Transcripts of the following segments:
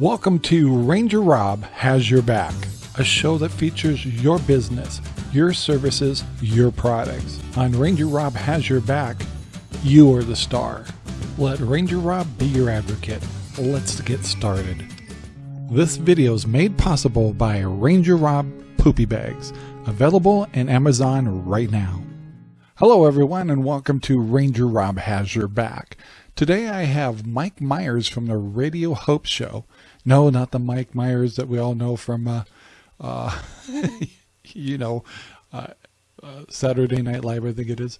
Welcome to Ranger Rob Has Your Back, a show that features your business, your services, your products. On Ranger Rob Has Your Back, you are the star. Let Ranger Rob be your advocate. Let's get started. This video is made possible by Ranger Rob Poopy Bags, available in Amazon right now. Hello, everyone, and welcome to Ranger Rob Has Your Back. Today I have Mike Myers from the Radio Hope Show. No, not the Mike Myers that we all know from, uh, uh, you know, uh, uh, Saturday Night Live, I think it is.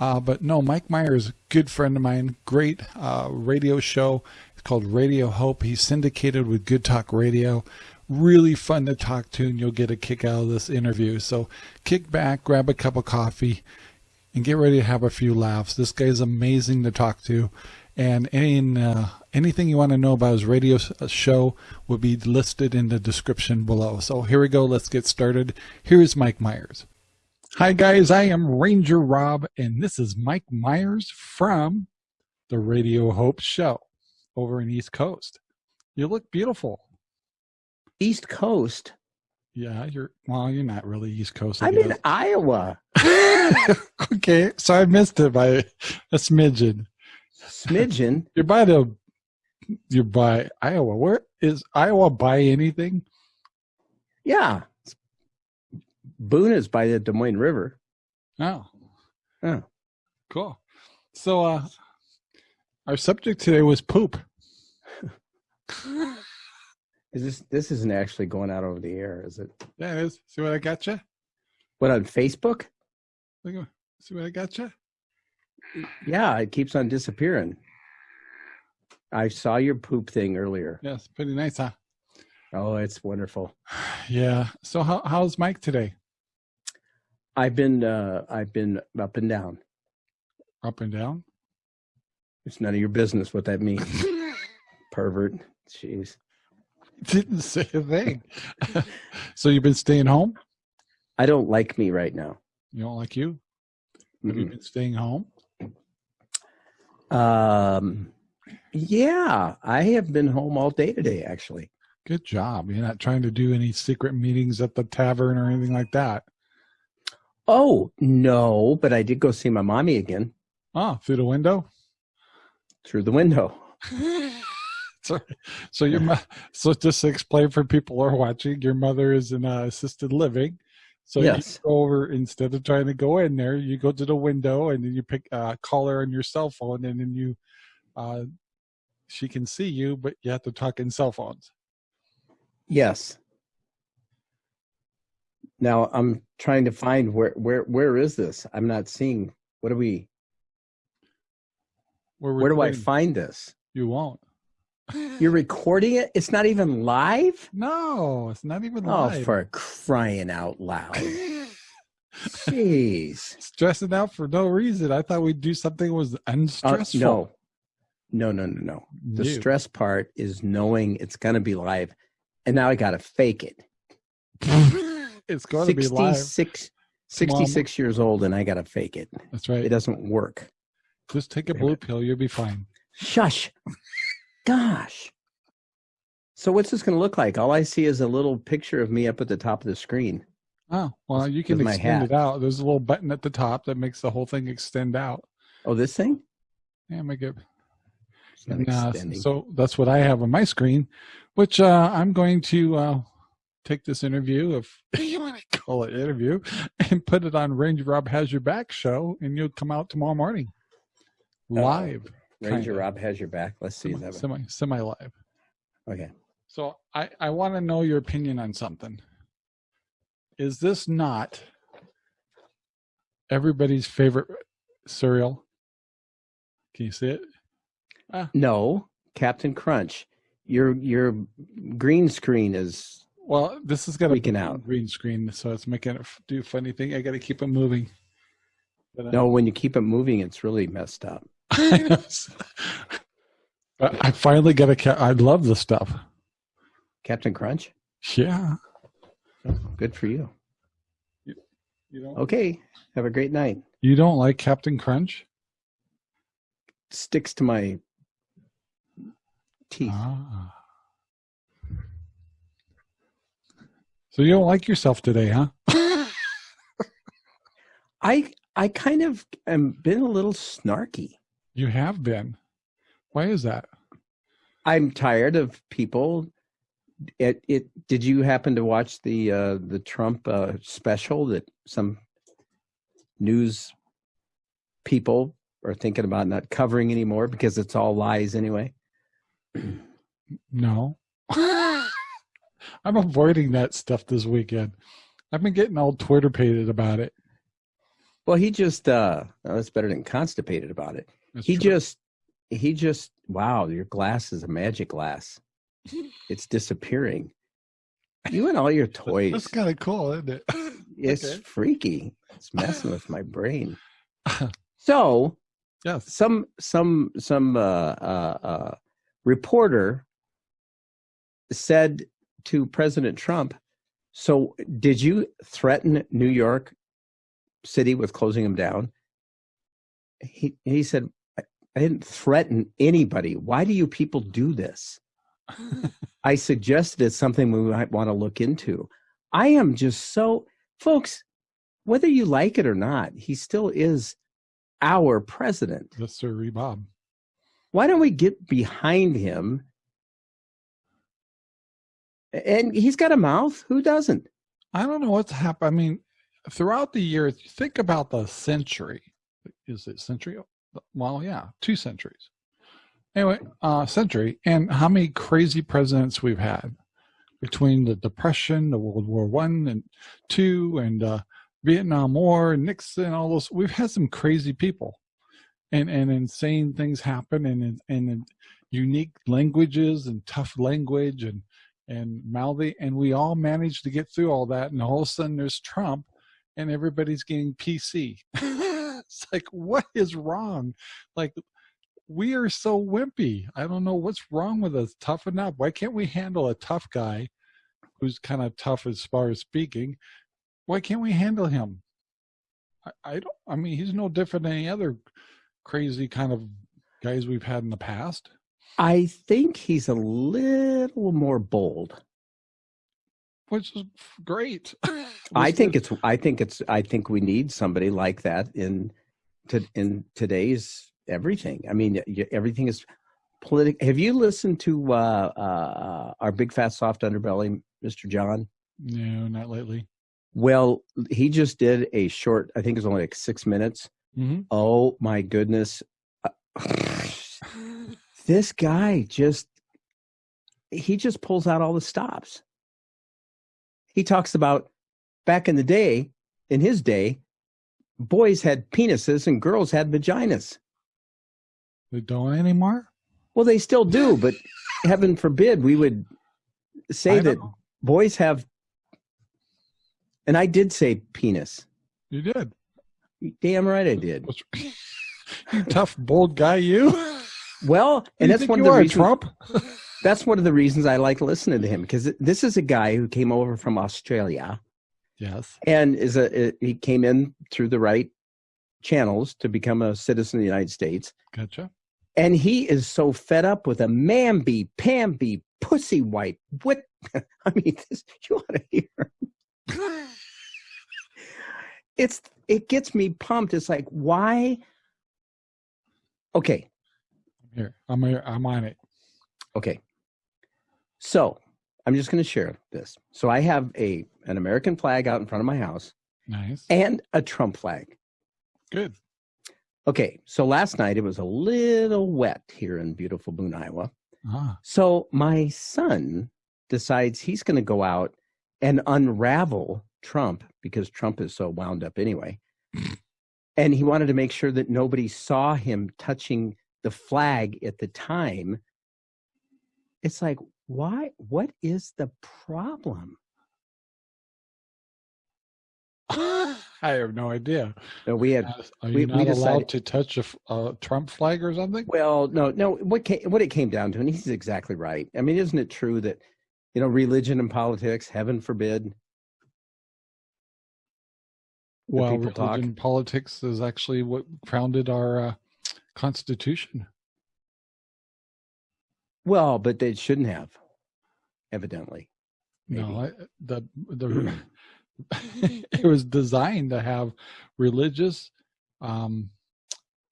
Uh, but no, Mike Myers, good friend of mine, great uh, radio show. It's called Radio Hope. He's syndicated with Good Talk Radio. Really fun to talk to, and you'll get a kick out of this interview. So kick back, grab a cup of coffee, and get ready to have a few laughs. This guy's amazing to talk to and any, uh, anything you want to know about his radio uh, show will be listed in the description below. So here we go. Let's get started. Here is Mike Myers. Hi guys, I am Ranger Rob, and this is Mike Myers from the Radio Hope Show over in East Coast. You look beautiful. East Coast? Yeah, you're well, you're not really East Coast. I I'm in Iowa. okay, so I missed it by a smidgen smidgen. You're by the you're by Iowa. Where is Iowa buy anything? Yeah. Boone is by the Des Moines River. Oh. Oh. Cool. So uh our subject today was poop. is this this isn't actually going out over the air, is it? Yeah, it is. See what I got you? What on Facebook? Look see what I got you? yeah, it keeps on disappearing. I saw your poop thing earlier. Yes, pretty nice, huh? Oh, it's wonderful. Yeah. So how how's Mike today? I've been uh I've been up and down. Up and down? It's none of your business what that means. Pervert. Jeez. Didn't say a thing. so you've been staying home? I don't like me right now. You don't like you? Have mm -hmm. you been staying home? Um, yeah, I have been home all day today, actually. Good job. You're not trying to do any secret meetings at the tavern or anything like that. Oh, no, but I did go see my mommy again. Ah, through the window? Through the window. so, so your so just to explain for people who are watching, your mother is in uh, assisted living. So yes. you go over instead of trying to go in there, you go to the window and then you pick uh, call her on your cell phone, and then you uh, she can see you, but you have to talk in cell phones. Yes. Now I'm trying to find where where where is this? I'm not seeing. What are we? Where do I find this? You won't. You're recording it? It's not even live? No, it's not even oh, live. Oh, for crying out loud. Jeez. Stressing out for no reason. I thought we'd do something was unstressful. Uh, no. No, no, no, no. The stress part is knowing it's going to be live. And now I got to fake it. it's going to be live. 66 years old and I got to fake it. That's right. It doesn't work. Just take a blue pill. You'll be fine. Shush gosh. So what's this going to look like? All I see is a little picture of me up at the top of the screen. Oh, well, you can extend it out. There's a little button at the top that makes the whole thing extend out. Oh, this thing? Yeah, make it. And, uh, so that's what I have on my screen, which uh, I'm going to uh, take this interview, if you want to call it interview, and put it on Ranger Rob Has Your Back show, and you'll come out tomorrow morning live. Ranger Rob has your back. Let's see. Semi, semi, semi live. Okay. So I, I want to know your opinion on something. Is this not everybody's favorite cereal? Can you see it? Ah. No, Captain Crunch. Your your green screen is well. This is gonna freaking out. Green screen, so it's making it do funny thing. I got to keep it moving. But, no, when you keep it moving, it's really messed up. I finally got a cat. I love the stuff. Captain Crunch? Yeah. Good for you. you, you don't, okay. Have a great night. You don't like Captain Crunch? Sticks to my teeth. Ah. So you don't like yourself today, huh? I I kind of am been a little snarky. You have been. Why is that? I'm tired of people. It it did you happen to watch the uh, the Trump uh, special that some news people are thinking about not covering anymore because it's all lies anyway? No. I'm avoiding that stuff this weekend. I've been getting all Twitter pated about it. Well, he just uh well, that's better than constipated about it. That's he true. just he just wow, your glass is a magic glass. It's disappearing. You and all your toys. That's kind of cool, isn't it? It's okay. freaky. It's messing with my brain. So yes. some some some uh, uh, uh, reporter said to President Trump, "So did you threaten New York City with closing them down?" He he said, "I, didn't threaten anybody. Why do you people do this?" I suggested it's something we might want to look into. I am just so, folks, whether you like it or not, he still is our president. That's Sir Bob. Why don't we get behind him? And he's got a mouth. Who doesn't? I don't know what's happened. I mean, throughout the years, think about the century. Is it century? Well, yeah, two centuries. Anyway, uh, century, and how many crazy presidents we've had between the Depression, the World War One and Two, and uh, Vietnam War, Nixon, all those. We've had some crazy people, and and insane things happen, and and, and unique languages and tough language and and mouthy, and we all managed to get through all that, and all of a sudden there's Trump, and everybody's getting PC. it's like, what is wrong? Like, we are so wimpy. I don't know what's wrong with us. Toughen up. Why can't we handle a tough guy who's kind of tough as far as speaking? Why can't we handle him? I, I don't. I mean, he's no different than any other crazy kind of guys we've had in the past. I think he's a little more bold. which is great. I think it's. I think it's. I think we need somebody like that in to in today's everything. I mean, everything is political. Have you listened to uh, uh, our big fat soft underbelly, Mr. John? no, not lately. Well, he just did a short. I think it's only like six minutes. Mm-hmm. Oh my goodness, this guy just he just pulls out all the stops. He talks about back in the day, in his day, boys had penises and girls had vaginas. They don't anymore. Well, they still do, but heaven forbid we would say I that know. boys have. And I did say penis. you did. Damn right I did. You tough, bold guy, you. Well, You and that's think one of you the are, reasons. Trump. That's one of the reasons I like listening to him because this is a guy who came over from Australia yes. and is a he came in through the right channels to become a citizen of the United States. Gotcha. And he is so fed up with a mamby, pamby, pussy white. What I mean, this, you ought to hear. It's it gets me pumped. It's like why? Okay, Here, I'm here. I'm on it. okay. So I'm just going to share this. So I have a an American flag out in front of my house Nice. and a Trump flag. Good. Okay, so last night it was a little wet here in beautiful Boone, Iowa. Ah, So my son decides he's going to go out and unravel Trump because Trump is so wound up anyway. and he wanted to make sure that nobody saw him touching the flag at the time. It's like, why? What is the problem? I have no idea. No, we had Are you we- not we allowed decided- to touch a Trump flag or something? Well, no, no. What came, what it came down to, and he's exactly right. I mean, isn't it true that you know religion and politics, heaven forbid, Well, people talk. politics is actually what founded our uh, Constitution. well, but they shouldn't have, evidently. maybe. No, I, the the it was designed to have religious um,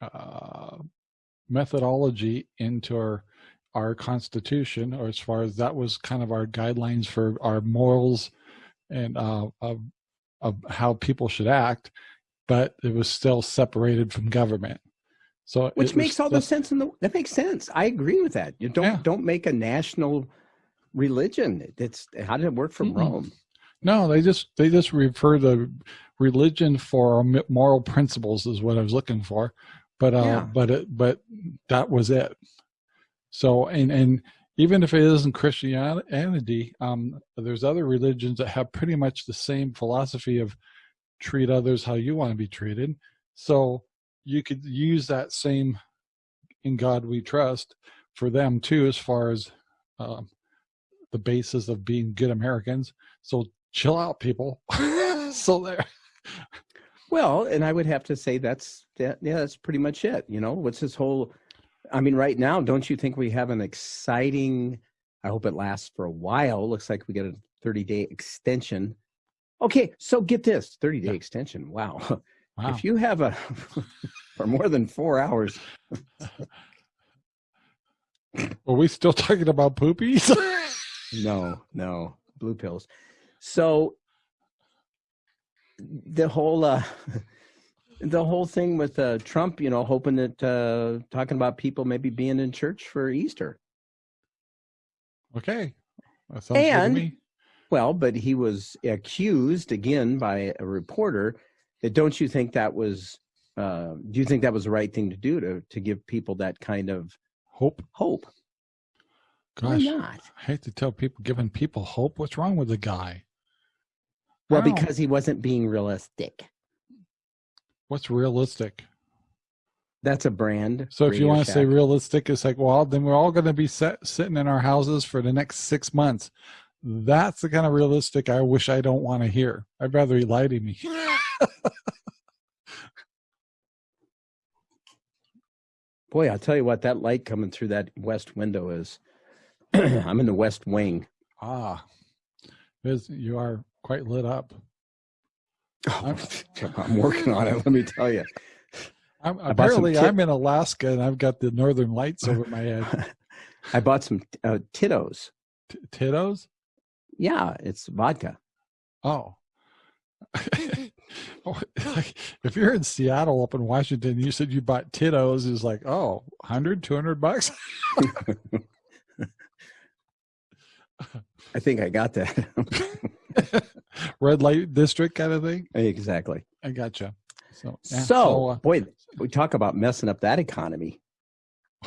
uh, methodology into our our constitution, or as far as that was kind of our guidelines for our morals and uh, of how people should act, but it was still separated from government. So which makes all the sense in the that makes sense. I agree with that. You don't Yeah. don't make a national religion. It's how did it work from Mm-mm. Rome? No, they just they just refer to religion for moral principles is what I was looking for, but uh, Yeah. but it but that was it. So and and even if it isn't Christianity, um, there's other religions that have pretty much the same philosophy of treat others how you want to be treated. So you could use that same in God we trust for them too, as far as um, the basis of being good Americans. So chill out, people. so there. Well, and I would have to say that's that, yeah, that's pretty much it. You know, what's this whole? I mean, right now, don't you think we have an exciting? I hope it lasts for a while. Looks like we get a 30 day extension. Okay, so get this 30 day Yeah. extension. Wow. Wow. If you have a for more than four hours, Are we still talking about poopies? no, no, blue pills. So the whole uh the whole thing with uh Trump, you know, hoping that uh talking about people maybe being in church for Easter. okay. That sounds good to And- me. Well, but he was accused again by a reporter that don't you think that was uh do you think that was the right thing to do to to give people that kind of Hope. hope? Why not? I hate to tell people giving people hope. What's wrong with the guy? Well, because he wasn't being realistic. What's realistic? That's a brand. So if you want to say realistic, it's like, well, then we're all going to be set, sitting in our houses for the next six months. That's the kind of realistic I wish I don't want to hear. I'd rather he lie to me. Boy, I'll tell you what, that light coming through that west window is. I'm in the west wing. ah, you are quite lit up. Oh, I'm working on it. Let me tell you. I'm, I bought some apparently, I'm in Alaska and I've got the northern lights over my head. I bought some uh, Tito's. T- Tito's? Yeah, it's vodka. Oh. Oh, if you're in Seattle up in Washington, you said you bought Tito's, is like, oh, 100, 200 bucks? I think I got that. Red light district kind of thing? exactly. I gotcha. So, yeah, so, uh, boy, we talk about messing up that economy.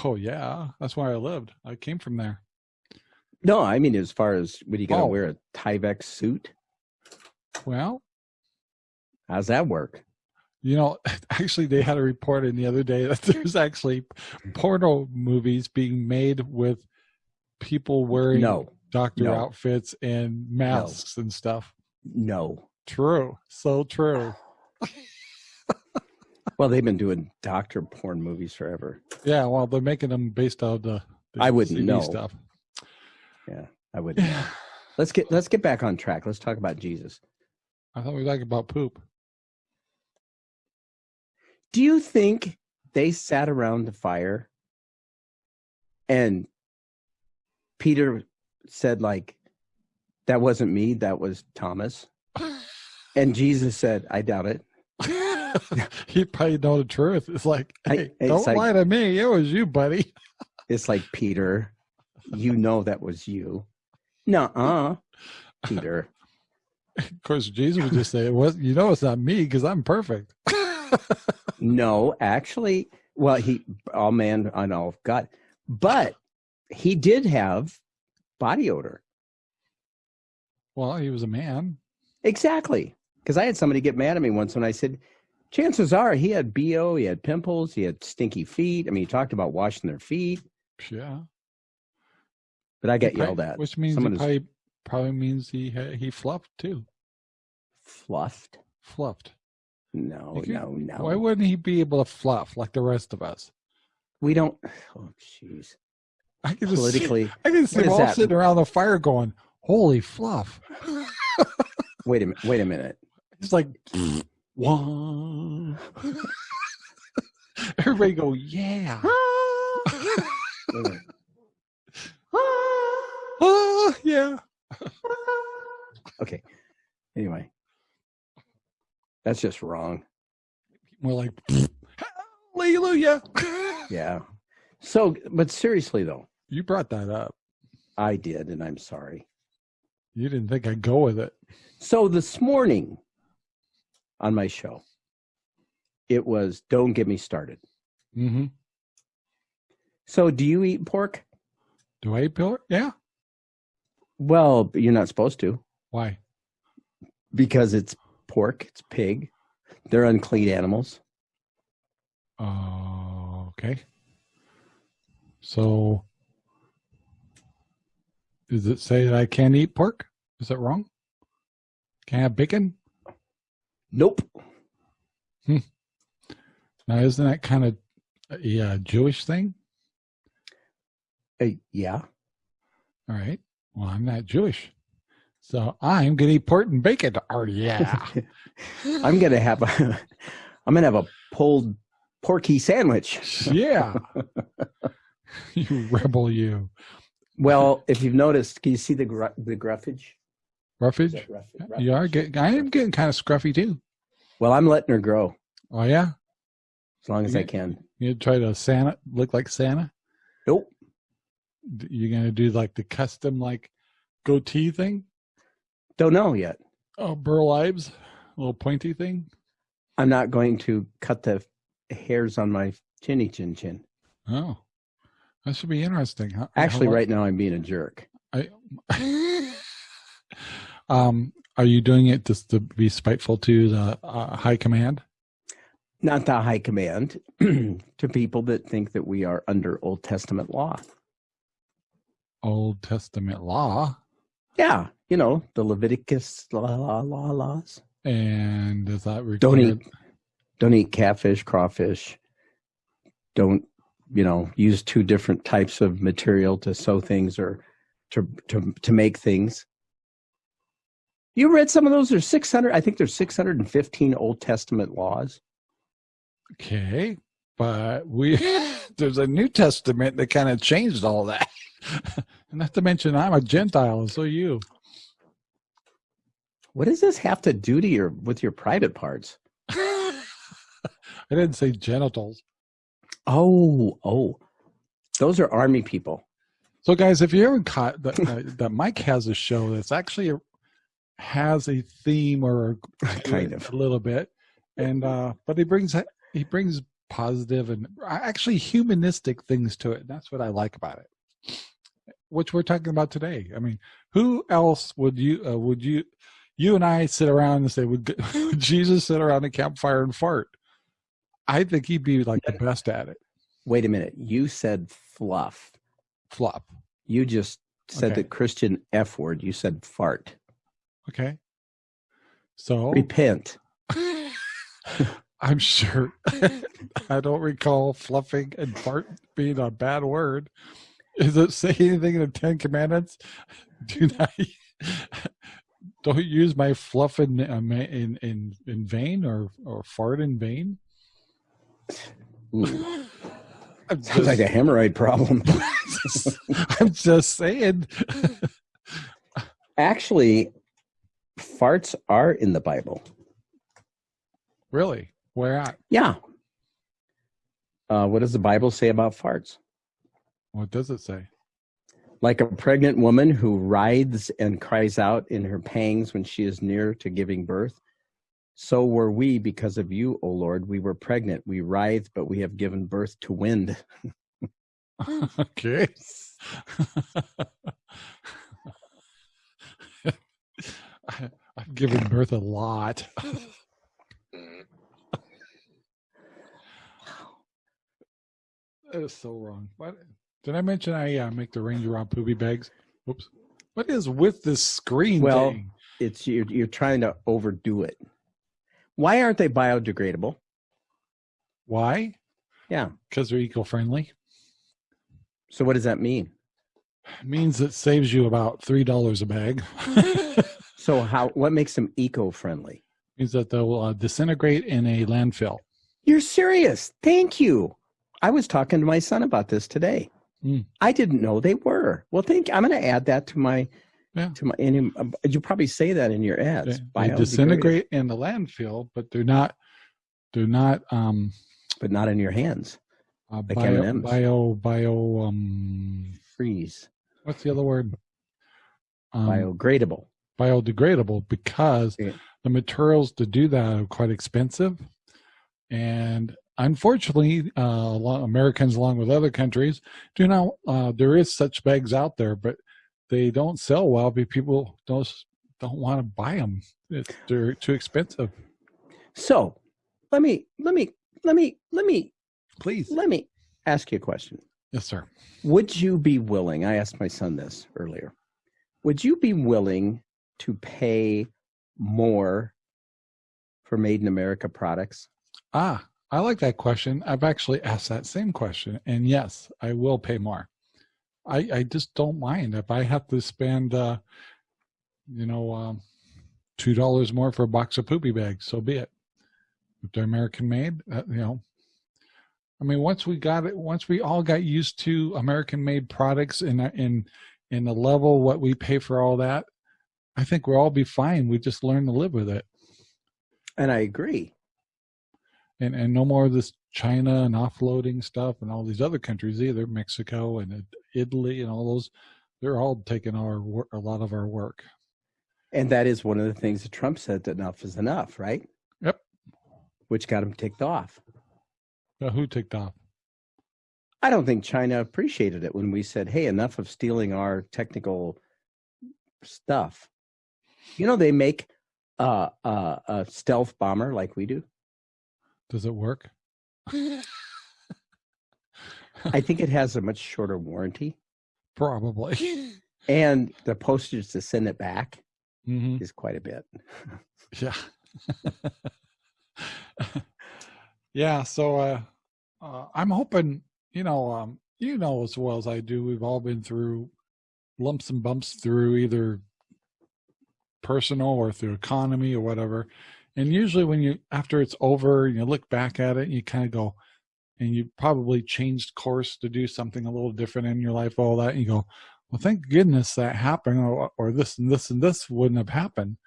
oh, yeah, that's where I lived. I came from there. No, I mean, as far as what are you going to Oh. wear a Tyvek suit? Well, How's that work? You know, actually, they had a report in the other day that there's actually porno movies being made with people wearing No, doctor No. outfits and masks and stuff. no. True, so true. Well, they've been doing doctor porn movies forever. Yeah, well, they're making them based on the, the I wouldn't CD know. stuff. I would. not Let's get let's get back on track. Let's talk about Jesus. I thought we were talking about poop. Do you think they sat around the fire and Peter said like that wasn't me, that was Thomas? And Jesus said, I doubt it. he probably know the truth. It's like, I- hey, it's don't like- lie to me. It was you, buddy. It's like Peter, you know that was you. Nuh-uh, Peter. Of course, Jesus would just say, "It was you know it's not me because I'm perfect." No, actually, well, he all man on all God, but he did have body odor. well, he was a man. Exactly. Because I had somebody get mad at me once when I said, chances are he had BO, he had pimples, he had stinky feet. I mean, he talked about washing their feet, Yeah. but I get yelled at. which means Someone is- probably probably means he he fluffed too. Fluffed? Fluffed. No, no, no. Why wouldn't he be able to fluff like the rest of us? we don't. Oh, jeez. I can just see, Politically, I can see them all that? sitting around the fire going, Holy fluff. Wait a minute. Wait a minute. It's like, one. Everybody go, yeah. Wait a minute. Ah, yeah. Okay. Anyway, that's just wrong. More like, hallelujah. Yeah. So, but seriously though, You brought that up. I did, and I'm sorry. You didn't think I'd go with it. So this morning on my show, it was "Don't Get Me Started." Mm-hmm. So, do you eat pork? Do I eat pork? Yeah. Well, you're not supposed to Why? because it's pork, it's pig. They're unclean animals. Uh, okay. So, does it say that I can't eat pork? Is that wrong? Can't have bacon? Nope. Now, isn't that kind of a uh, Jewish thing? Uh, yeah. All right. Well, I'm not Jewish. So I'm going to eat pork and bacon. Oh, yeah. I'm gonna have a. I'm gonna have a pulled porky sandwich. yeah. you rebel, you. Well, if you've noticed, can you see the gru- the gruffage? Is Roughage? that rough- You are getting, I am getting kind of scruffy too. Well, I'm letting her grow Oh, yeah. as long as I can. You try to Santa, look like Santa? Nope. You're going to do like the custom, like goatee thing? Don't know yet. Oh, Burl Ives, little pointy thing. I'm not going to cut the hairs on my chinny chin chin. Oh, that should be interesting. How, Actually, how- right now I'm being a jerk. I, um, are you doing it just to be spiteful to the uh, high command? Not the high command to people that think that we are under Old Testament law. Old Testament law, Yeah, you know the Leviticus law, law, law laws. and does that require? Don't eat, don't eat catfish, crawfish. Don't you know use two different types of material to sew things or to to to make things. You read some of those? There's 600. I think there's 615 Old Testament laws. Okay, but we there's a New Testament that kind of changed all that. Not to mention, I'm a Gentile, and so you. What does this have to do to your with your private parts? I didn't say genitals. Oh, oh, those are army people. So, guys, if you haven't caught that, uh, that Mike has a show that's actually a, has a theme or a, Kind of. a little bit, and uh, but he brings he brings positive and actually humanistic things to it. That's what I like about it, which we're talking about today. I mean, who else would you uh, would you you and I sit around and say would, would Jesus sit around a campfire and fart? I think he'd be like the best at it. Wait a minute. You said fluff. Flop. You just said Okay. the Christian F word. You said fart. Okay. So Repent. I'm sure. I don't recall fluffing and fart being a bad word. Is it say anything in the Ten Commandments? Do not don't use my fluff in uh, in in in vain or or fart in vain. Ooh, I'm like a hemorrhoid problem. I'm just saying. Actually, farts are in the Bible. really, where at? Yeah. Uh, what does the Bible say about farts? What does it say? Like a pregnant woman who writhes and cries out in her pangs when she is near to giving birth. So were we because of you, O Lord. We were pregnant. We writhed, but we have given birth to wind. okay. I, I've given birth a lot. that is so wrong. What did I mention? I uh, make the Ranger Rob poopy bags. Whoops. What is with this screen Well- thing? It's you're, you're trying to overdo it. Why aren't they biodegradable? Why? Yeah. Because they're eco-friendly. So what does that mean? It means it saves you about three dollars a bag. So how? What makes them eco-friendly? means that they'll uh, disintegrate in a landfill. You're serious? Thank you. I was talking to my son about this today. Mm. I didn't know they were. Well, thank. I'm going to add that to my Yeah. to my. And you probably say that in your ads. They, they disintegrate in the landfill, but they're not. They're not um, but not in your hands. uh, Like bio, M&Ms. bio bio um. Freeze. What's the other word? Um, Biogradable. biodegradable because Yeah. the materials to do that are quite expensive and unfortunately uh, americans along with other countries do not uh, there is such bags out there but they don't sell well because people don't don't want to buy them it's, they're too expensive So, let me let me let me let me please let me ask you a question. yes sir Would you be willing? I asked my son this earlier. Would you be willing to pay more for made in America products? ah i like that question i've actually asked that same question and yes i will pay more i i just don't mind. If i have to spend uh you know um two dollars more for a box of poopy bags so be it. If they're american made uh, you know. I mean once we got it once we all got used to american made products in a- in in the level what we pay for all that i think we'll all be fine. We just learn to live with it. And I agree. and and no more of this China and offloading stuff and all these other countries either, Mexico and Italy and all those. They're all taking our a lot of our work. And that is one of the things that Trump said that enough is enough, right? Yep. Which got him ticked off. Uh, who ticked off? I don't think China appreciated it when we said, hey, enough of stealing our technical stuff. You know, they make uh, uh, a stealth bomber like we do. Does it work? I think it has a much shorter warranty. Probably. And the postage to send it back hmm is quite a bit. Yeah. yeah. So uh, uh, I'm hoping, you know, um, you know as well as I do, we've all been through lumps and bumps through either personal or through economy or whatever. And usually when you after it's over, you look back at it, and you kind of go, and you probably changed course to do something a little different in your life, all that, and you go, well, thank goodness that happened, or, or this and this and this wouldn't have happened.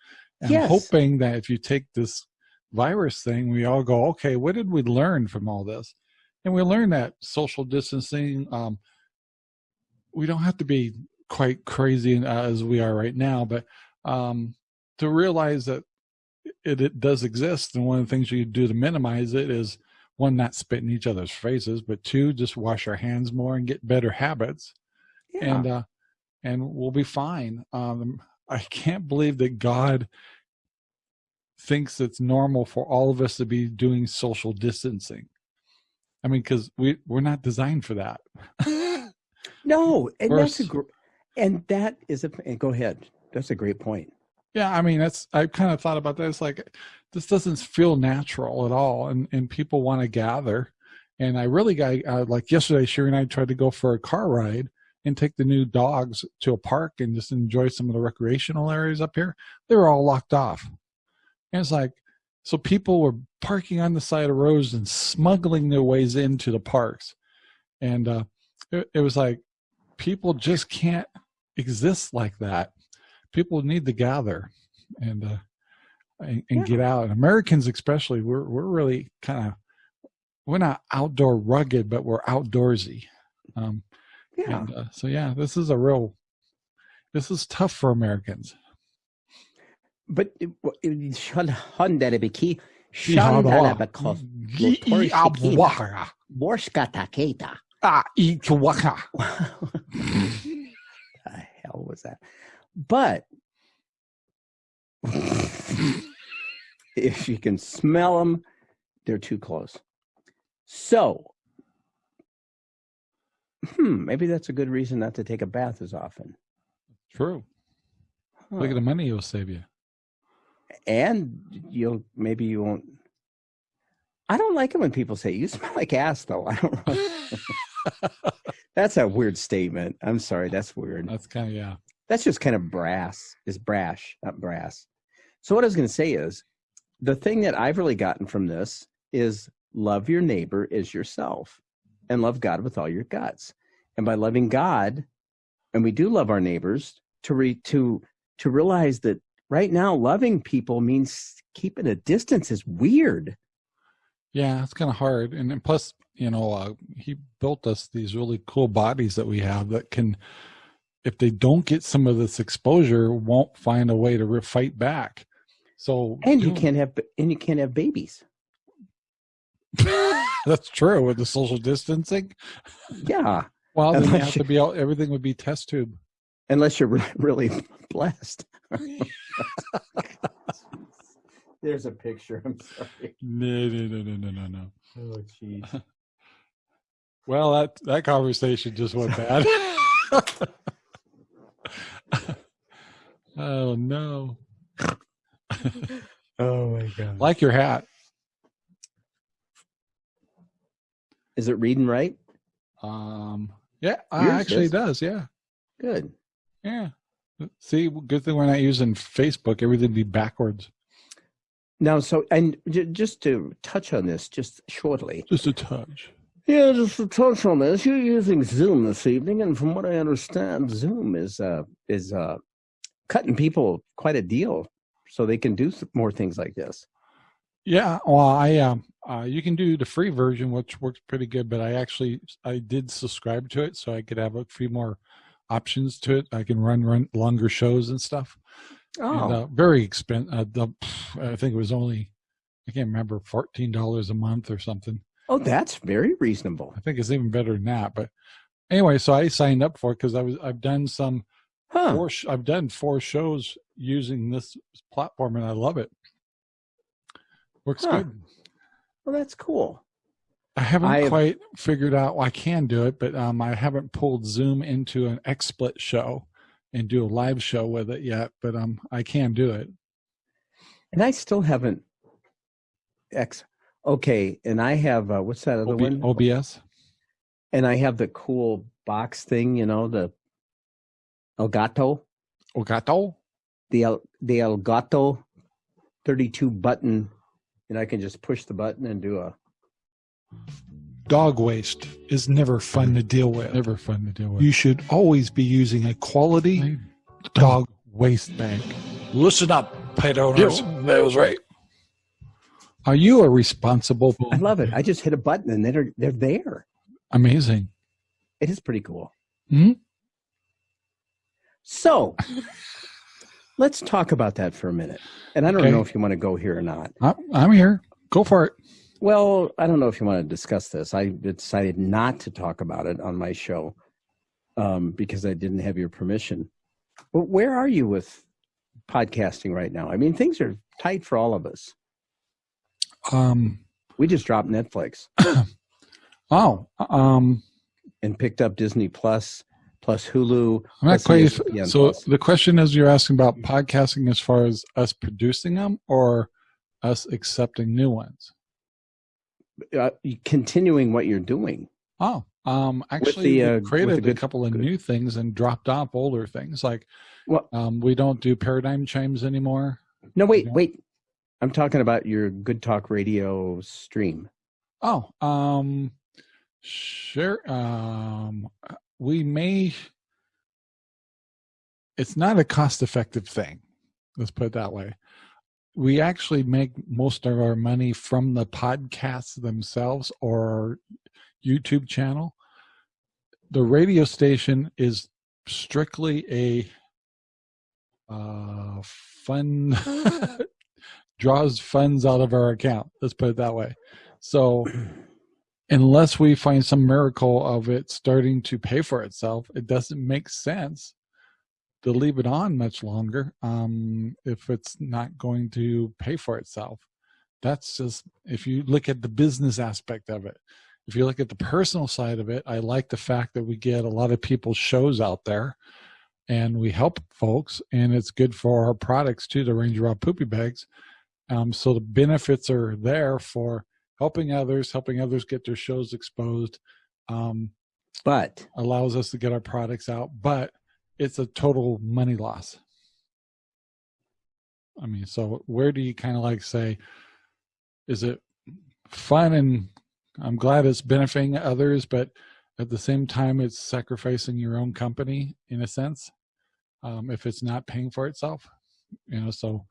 And I'm Yes. hoping that if you take this virus thing, we all go, okay, what did we learn from all this? And we learn that social distancing, um, we don't have to be quite crazy uh, as we are right now, but um, to realize that it, it does exist. And one of the things you do to minimize it is one, not spit in each other's faces, but two, just wash our hands more and get better habits Yeah. and uh and we'll be fine um i can't believe that god thinks it's normal for all of us to be doing social distancing i mean because we we're not designed for that no, and that's a gr- and that is a and go ahead. That's a great point. yeah i mean that's i kind of thought about that it's like this doesn't feel natural at all and and people want to gather. And i really got uh, like yesterday sherry and i tried to go for a car ride and take the new dogs to a park and just enjoy some of the recreational areas up here. They were all locked off. And it's like so people were parking on the side of roads and smuggling their ways into the parks. And uh it, it was like people just can't exist like that. People need to gather. And uh and, and Yeah. get out and americans especially we're we're really kind of we're not outdoor rugged but we're outdoorsy um Yeah. and uh, so yeah this is a real this is tough for americans But Shondelebiki, Ihaba. Shondelebekov, Gi- Iabwaka. Borshkataketa. Ah, Ikiwaka. the hell was that? But if you can smell them, they're too close. So, hmm, maybe that's a good reason not to take a bath as often. true look at the money it'll save you And you'll maybe you won't. I don't like it when people say you smell like ass, though. I don't. That's a weird statement. I'm sorry. That's weird. That's kind of yeah. That's just kind of brass. Is brash, not brass. So what I was going to say is, the thing that I've really gotten from this is love your neighbor as yourself, and love God with all your guts. And by loving God, and we do love our neighbors, to re, to to realize that right now loving people means keeping a distance is weird. Yeah, it's kind of hard, and, and plus, you know, uh, he built us these really cool bodies that we have that can, if they don't get some of this exposure, won't find a way to fight back. So, and you, know, can't have and you can't have babies. That's true with the social distancing. Yeah. Well, then you have to be all, everything would be test tube. Unless you're really blessed. There's a picture. I'm sorry. No, no, no, no, no, no, no. Oh, jeez. well, that that conversation just went bad. oh no. oh my god. Like your hat. Is it reading right? Um yeah, Yours actually does, yeah. Good. Yeah. See, good thing we're not using Facebook. Everything be backwards. Now, so and j- just to touch on this, just shortly. Just a touch. Yeah, just to touch on this. You're using Zoom this evening, and from what I understand, Zoom is uh is uh cutting people quite a deal, so they can do more things like this. Yeah, well, I um, uh, you can do the free version, which works pretty good. But I actually I did subscribe to it, so I could have a few more options to it. I can run run longer shows and stuff. Oh, and, uh, very expensive. Uh, I think it was only I can't remember fourteen dollars a month or something. Oh, that's very reasonable. I think it's even better than that. But anyway, so I signed up for it because I was I've done some. Huh. Four, I've done four shows using this platform, and I love it. Works huh. good. Well, that's cool. I haven't I quite figured out. Well, I can do it, but um, I haven't pulled Zoom into an XSplit show and do a live show with it yet. But um, I can do it. And I still haven't. X. Okay, and I have uh, what's that other OB, one? OBS. And I have the cool box thing, you know, the Elgato. Elgato. The El, the Elgato, thirty-two button and I can just push the button and do a. Dog waste is never fun to deal with. Never fun to deal with. You should always be using a quality dog waste bank. Listen up, pet owners. that was right. Are you a responsible? I love it. I just hit a button and they're they're there. Amazing. It is pretty cool. Hmm. So, let's talk about that for a minute. And I don't okay. know if you want to go here or not. I'm here. Go for it. Well, I don't know if you want to discuss this. I decided not to talk about it on my show um, because I didn't have your permission. But where are you with podcasting right now? I mean, things are tight for all of us. Um, we just dropped Netflix. oh, um, and picked up Disney Plus plus Hulu. I'm not quite. So plus. the question is, you're asking about podcasting as far as us producing them or us accepting new ones? Uh, continuing what you're doing. Oh, um, actually, the, uh, we created good, a couple of good. new things and dropped off older things. Like, well, um, we don't do paradigm chimes anymore. No, wait, wait. I'm talking about your Good Talk Radio stream. Oh, um, sure. Um, we may it's not a cost effective thing let's put it that way. We actually make most of our money from the podcasts themselves or youtube channel. The radio station is strictly a uh, fun draws funds out of our account let's put it that way. So unless we find some miracle of it starting to pay for itself, it doesn't make sense to leave it on much longer um, if it's not going to pay for itself. That's just, if you look at the business aspect of it. If you look at the personal side of it, I like the fact that we get a lot of people's shows out there and we help folks and it's good for our products too, the Ranger Rob Poopy Bags. Um, so the benefits are there for helping others, helping others get their shows exposed. Um, but allows us to get our products out, but it's a total money loss. I mean, so where do you kind of like say, is it fun and I'm glad it's benefiting others, but at the same time, it's sacrificing your own company in a sense um, if it's not paying for itself, you know, so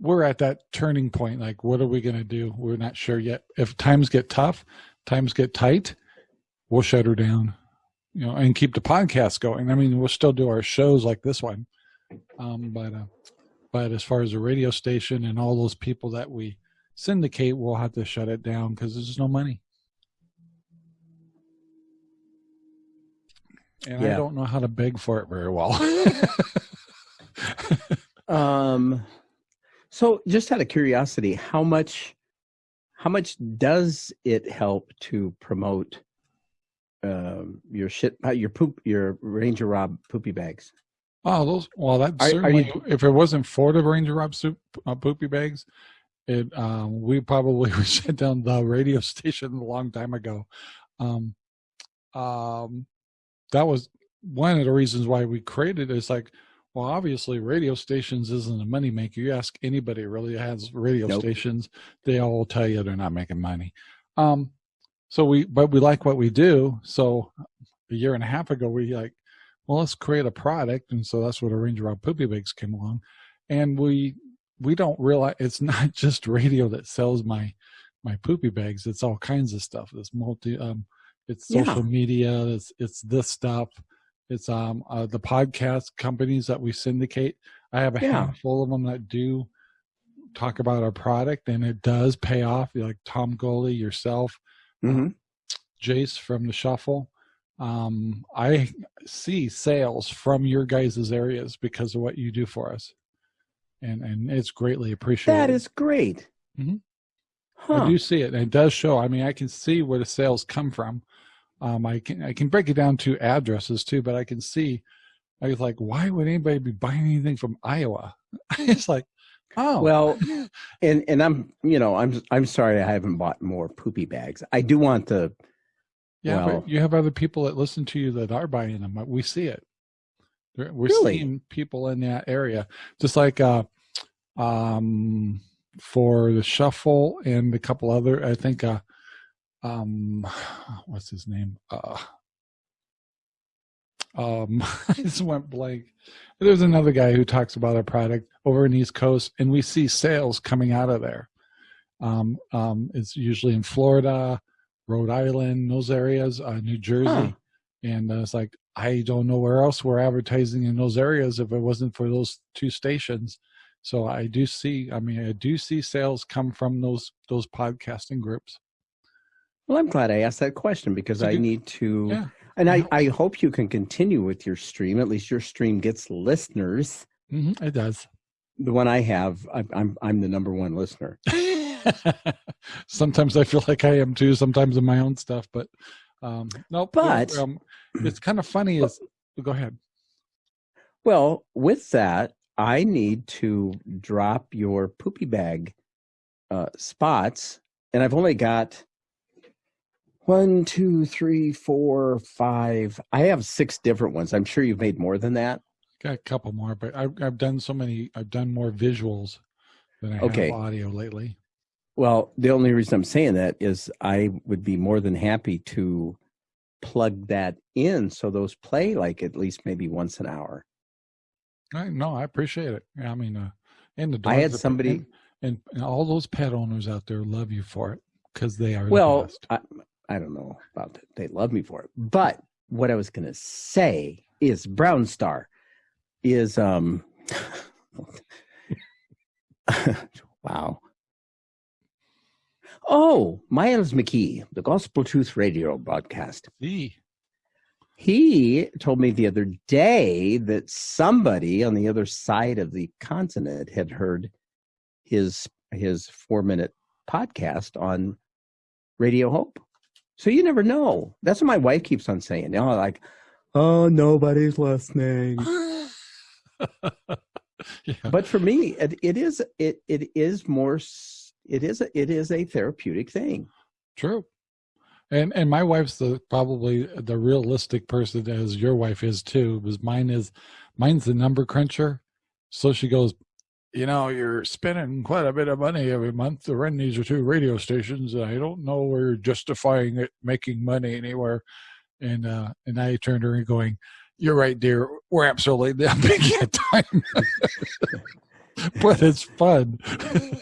we're at that turning point. Like, what are we going to do? We're not sure yet. If times get tough, times get tight, we'll shut her down, you know, and keep the podcast going. I mean, we'll still do our shows like this one. Um, but, uh, but as far as the radio station and all those people that we syndicate, we'll have to shut it down because there's no money. And yeah. I don't know how to beg for it very well. um, so just out of curiosity, how much, how much does it help to promote um, your shit, uh, your poop, your Ranger Rob poopy bags? Oh, those. Well, that are, certainly. Are you, if it wasn't for the Ranger Rob soup, uh, poopy bags, it um, we probably would shut down the radio station a long time ago. Um, um, that was one of the reasons why we created it. It's like, well, obviously, radio stations isn't a money maker. You ask anybody really has radio nope. stations, they all tell you they're not making money. Um, so we, but we like what we do. So a year and a half ago, we like, well, let's create a product, and so that's what a Ranger Rob Poopy Bags came along, and we we don't realize it's not just radio that sells my my poopy bags. It's all kinds of stuff. It's multi, um, it's social yeah. media. It's it's this stuff. It's um uh, the podcast companies that we syndicate. I have a yeah. handful of them that do talk about our product, and it does pay off. Like Tom Goley, yourself, mm-hmm. Jace from the Shuffle. Um, I see sales from your guys' areas because of what you do for us, and and it's greatly appreciated. That is great. Mm-hmm. Huh. I do see it. And it does show. I mean, I can see where the sales come from. Um, I can I can break it down to addresses too, but I can see. I was like, why would anybody be buying anything from Iowa? it's like, oh, well, and and I'm you know I'm I'm sorry I haven't bought more poopy bags. I do want to. Yeah, well, you have other people that listen to you that are buying them. We see it. We're really? seeing people in that area, just like uh, um, for the shuffle and a couple other. I think uh, um, what's his name? Uh, um, I just went blank. There's another guy who talks about our product over in East Coast, and we see sales coming out of there. Um, um, it's usually in Florida, Rhode Island, those areas, uh, New Jersey, huh. and uh, it's like I don't know where else we're advertising in those areas if it wasn't for those two stations. So I do see, I mean, I do see sales come from those those podcasting groups. Well, I'm glad I asked that question because I need to, yeah. and I, I hope you can continue with your stream. At least your stream gets listeners. Mm-hmm, it does. The one I have, I, I'm I'm the number one listener. sometimes I feel like I am too. Sometimes in my own stuff, but um, no. But um, it's kind of funny. Is go ahead. Well, with that, I need to drop your poopy bag uh, spots, and I've only got one, two, three, four, five. I have six different ones. I'm sure you've made more than that. Got a couple more, but I've, I've done so many. I've done more visuals than I okay. have audio lately. Well, the only reason I'm saying that is I would be more than happy to plug that in so those play like at least maybe once an hour. I, no, I appreciate it. I mean, uh, and the I had somebody and, and, all those pet owners out there love you for it because they are well. I, I don't know about that. They love me for it. But what I was going to say is Brown Star is um wow. Oh, Miles McKee, the Gospel Truth Radio broadcast. He he told me the other day that somebody on the other side of the continent had heard his his four minute podcast on Radio Hope. So you never know. That's what my wife keeps on saying. You know, like, oh, nobody's listening. yeah. But for me, it, it is it it is more it is a, it is a therapeutic thing. True, And and my wife's the probably the realistic person as your wife is too, because mine is mine's the number cruncher. So she goes, you know, you're spending quite a bit of money every month to run these two radio stations. And I don't know where you're justifying it making money anywhere. And uh, and I turned to her and going, You're right, dear. We're absolutely not making a time. but it's fun.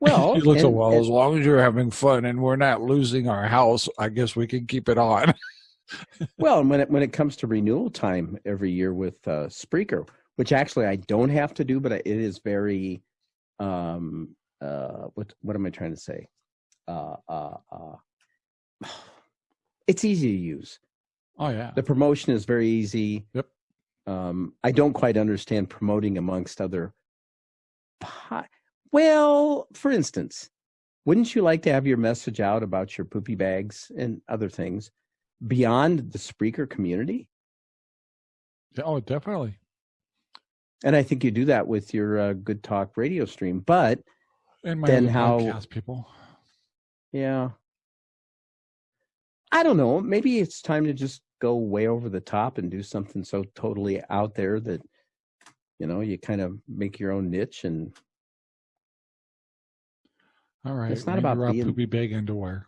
Well, looks and- well, and- as long as you're having fun and we're not losing our house, I guess we can keep it on. Well, and when it when it comes to renewal time every year with uh, Spreaker, which actually I don't have to do, but it is very, um, uh, what what am I trying to say? Uh, uh, uh, it's easy to use. Oh yeah. The promotion is very easy. Yep. Um, I don't quite understand promoting amongst other. Po- well, for instance, wouldn't you like to have your message out about your poopy bags and other things beyond the Spreaker community? Oh, definitely. And I think you do that with your uh, Good Talk radio stream. But And my Then how- podcast people. yeah, I don't know. Maybe it's time to just go way over the top and do something so totally out there that you know you kind of make your own niche and All right. It's not about being- poopy bag underwear.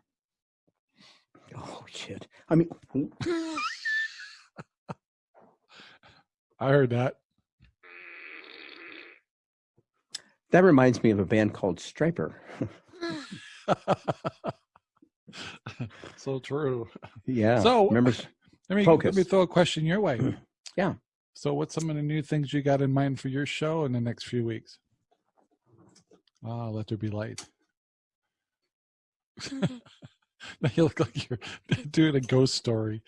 oh shit. I mean, I heard that. That reminds me of a band called Stryper. so true. Yeah. So- remember? Let me Focus. let me throw a question your way. Yeah. So, what's some of the new things you got in mind for your show in the next few weeks? Ah, let there be light. now you look like you're doing a ghost story.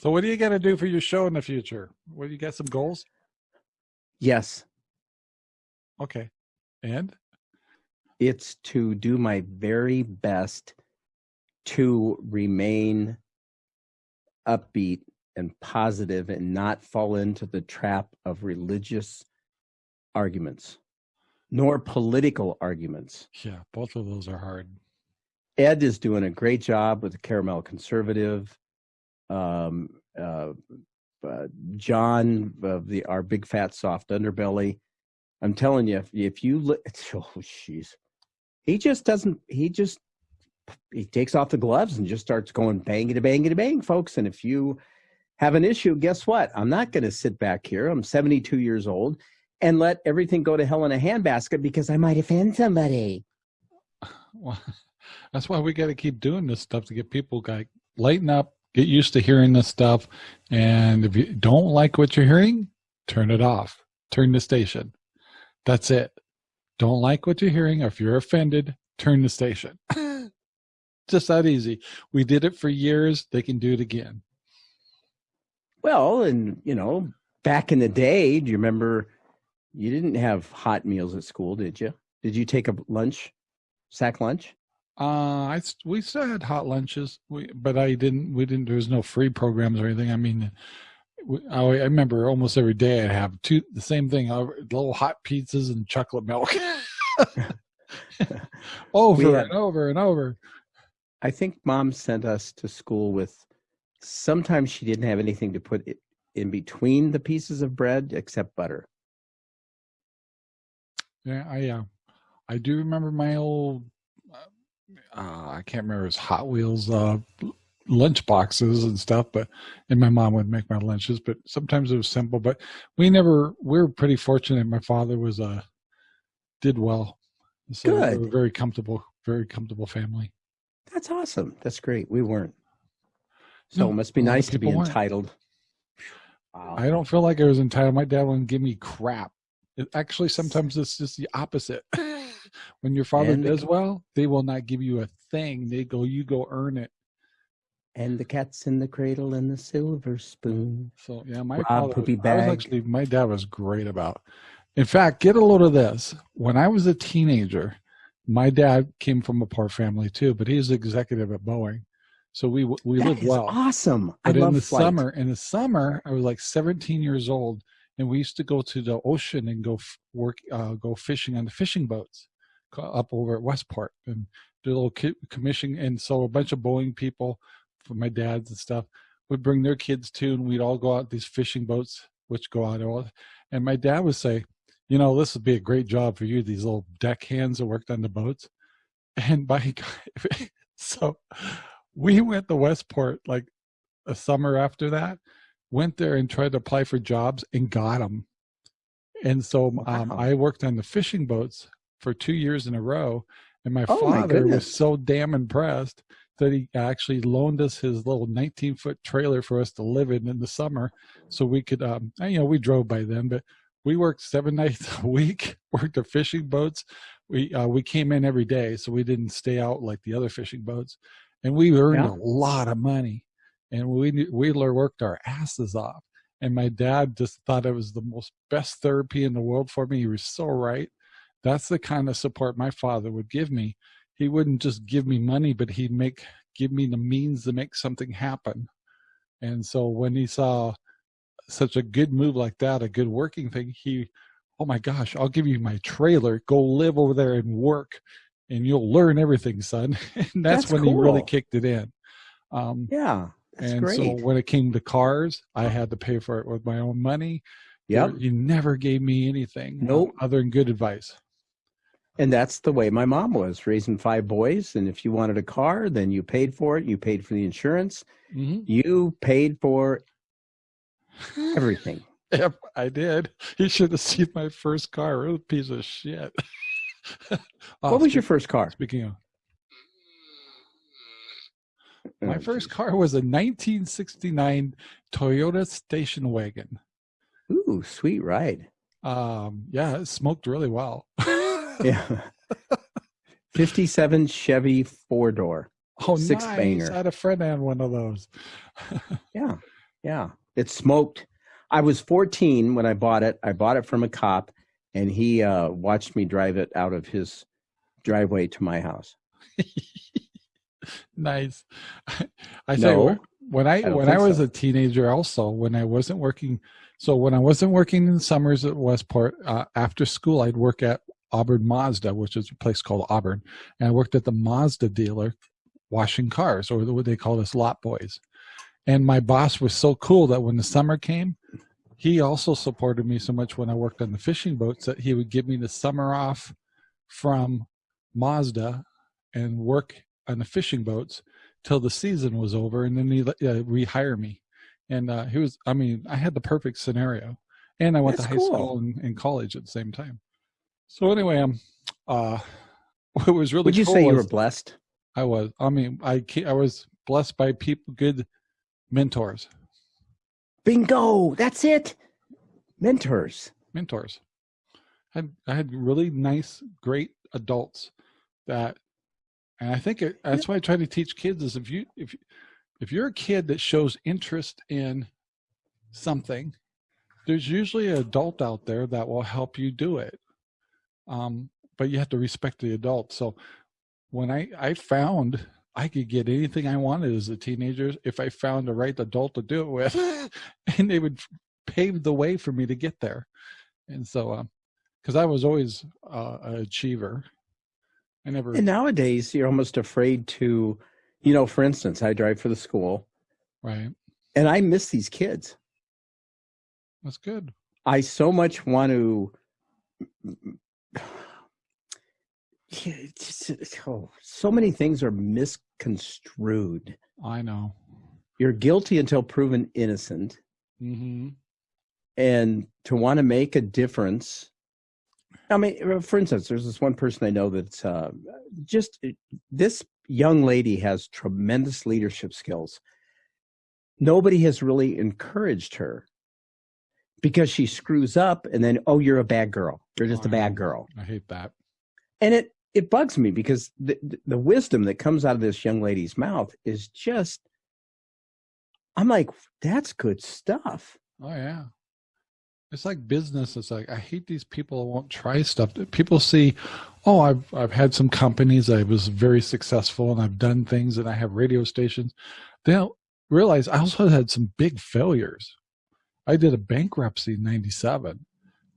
So, what are you gonna do for your show in the future? What do you got some goals? Yes, Okay, and it's to do my very best to remain upbeat and positive and not fall into the trap of religious arguments nor political arguments. yeah, both of those are hard. Ed is doing a great job with the Caramel Conservative. Um, uh, uh, John of the our big fat soft underbelly. I'm telling you, if, you look, oh jeez, he just doesn't. He just he takes off the gloves and just starts going bangity bangity bang, to bang folks. And if you have an issue, guess what? I'm not going to sit back here. I'm 72 years old and let everything go to hell in a handbasket because I might offend somebody. Well, that's why we got to keep doing this stuff to get people like lighten up, get used to hearing this stuff, and if you don't like what you're hearing, turn it off. Turn the station. That's it. Don't like what you're hearing, or if you're offended, turn the station. Just that easy. We did it for years. They can do it again. Well, and you know, back in the day, do you remember you didn't have hot meals at school, did you? Did you take a lunch, sack lunch? Uh, I s- we still had hot lunches, we, but I didn't. We didn't. There was no free programs or anything. I mean, we, I, I remember almost every day I'd have two the same thing: uh, little hot pizzas and chocolate milk, over had- and over and over. I think mom sent us to school with sometimes she didn't have anything to put it in between the pieces of bread except butter. Yeah, I uh, I do remember my old. Uh, I can't remember his Hot Wheels uh, lunch boxes and stuff, but and my mom would make my lunches. But sometimes it was simple. But we never. We were pretty fortunate. My father was a did well. So we Good. were very comfortable, very comfortable family. That's awesome. That's great. We weren't. So No, it must be a lot of nice to be entitled. Wow. I don't feel like I was entitled. My dad wouldn't give me crap. It, actually, sometimes it's just the opposite. when your father And does well, they will not give you a thing. They go, you go earn it. And the cat's in the cradle and the silver spoon. So yeah, my Rob father, Poopy I was actually my dad was great about. In fact, get a load of this. When I was a teenager, my dad came from a poor family too, but he was executive at Boeing, so we we That lived well. awesome. I But in the flight. summer, in the summer, I was like 17 years old, and we used to go to the ocean and go f- work, uh, go fishing on the fishing boats up over at Westport. And do a little commission, and so a bunch of Boeing people, my dads and stuff, would bring their kids too, and we'd all go out these fishing boats, which go out all. And my dad would say, "You know, this would be a great job for you. These little deck hands that worked on the boats." And by so, we went to Westport like a summer after that. Went there and tried to apply for jobs and got them. And so um, wow. I worked on the fishing boats for two years in a row. And my oh, father my was so damn impressed that he actually loaned us his little 19 foot trailer for us to live in in the summer. So we could, um, you know, we drove by then, but we worked seven nights a week, worked the fishing boats. We, uh, we came in every day, so we didn't stay out like the other fishing boats. And we earned yeah. a lot of money and we, we worked our asses off. And my dad just thought it was the most best therapy in the world for me. He was so right. That's the kind of support my father would give me. He wouldn't just give me money, but he'd make give me the means to make something happen. And so when he saw such a good move like that, a good working thing, he, oh my gosh, I'll give you my trailer. Go live over there and work, and you'll learn everything, son. and that's, that's when cool. he really kicked it in. Um, yeah, and great. so when it came to cars, I had to pay for it with my own money. Yeah, He never gave me anything. Nope. other than good advice. And that's the way my mom was raising five boys. And if you wanted a car, then you paid for it. You paid for the insurance. Mm-hmm. You paid for everything. Yep, I did. You should have seen my first car. It was a piece of shit. oh, what was your first car? Speaking of, my oh, first car was a 1969 Toyota station wagon. Ooh, sweet ride. Um, yeah, it smoked really well. yeah. 57 Chevy four door. Oh, six nice. banger. I had a friend had one of those. yeah. Yeah. It smoked. I was 14 when I bought it. I bought it from a cop and he uh, watched me drive it out of his driveway to my house. nice. I say when I, I when I was so. a teenager, also when I wasn't working, so when I wasn't working in summers at Westport, uh, after school I'd work at Auburn Mazda, which is a place called Auburn, and I worked at the Mazda dealer washing cars, or what they call us lot boys. And my boss was so cool that when the summer came, he also supported me so much when I worked on the fishing boats that he would give me the summer off from Mazda and work on the fishing boats till the season was over, and then he uh, rehire me. And uh, he was, I mean, I had the perfect scenario, and I went That's to high cool. school and, and, college at the same time. So anyway, um, uh, what was really would you cool say you were blessed? I was. I mean, I I was blessed by people, good mentors. Bingo! That's it. Mentors. Mentors. I had, I had really nice, great adults that and I think it, that's why I try to teach kids is if you if if you're a kid that shows interest in something, there's usually an adult out there that will help you do it. Um, but you have to respect the adult. So when I I found I could get anything I wanted as a teenager if I found the right adult to do it with, and they would pave the way for me to get there. And so, because uh, I was always uh, an achiever, I never. And nowadays, you're almost afraid to, you know, for instance, I drive for the school. Right. And I miss these kids. That's good. I so much want to. Just, oh, so many things are misconstrued. I know. You're guilty until proven innocent. Mm-hmm. And to want to make a difference I mean, uh, for instance, there's this one person I know that's uh, just uh, this young lady has tremendous leadership skills. Nobody has really encouraged her because she screws up and then, oh, you're a bad girl. You're just oh, a bad girl. I hate that. And it, it bugs me because the, the wisdom that comes out of this young lady's mouth is just, I'm like, that's good stuff. Oh, yeah. It's like business. It's like I hate these people who won't try stuff. People see, oh, I've I've had some companies. I was very successful, and I've done things, and I have radio stations. They don't realize I also had some big failures. I did a bankruptcy in '97.